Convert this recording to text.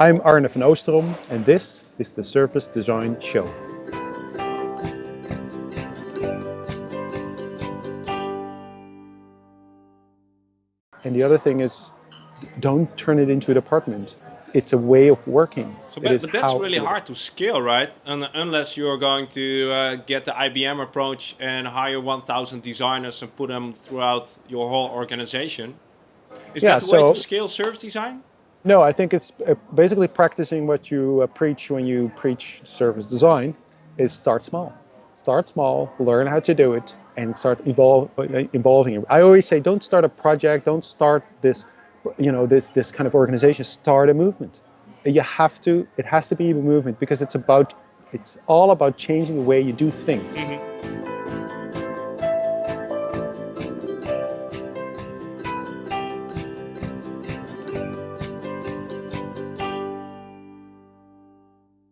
I'm Arne van Oosterom and this is the Service Design Show. And the other thing is, don't turn it into a department. It's a way of working. So, but, but that's really hard to scale, right? And unless you're going to uh, get the IBM approach and hire 1,000 designers and put them throughout your whole organization. Is yeah, that the so, way to scale service design? No, I think it's uh, basically practicing what you uh, preach when you preach service design is start small. Start small, learn how to do it, and start evolve, uh, evolving it. I always say, don't start a project, don't start this, you know, this, this kind of organization, start a movement. You have to, it has to be a movement because it's about, it's all about changing the way you do things. Mm -hmm.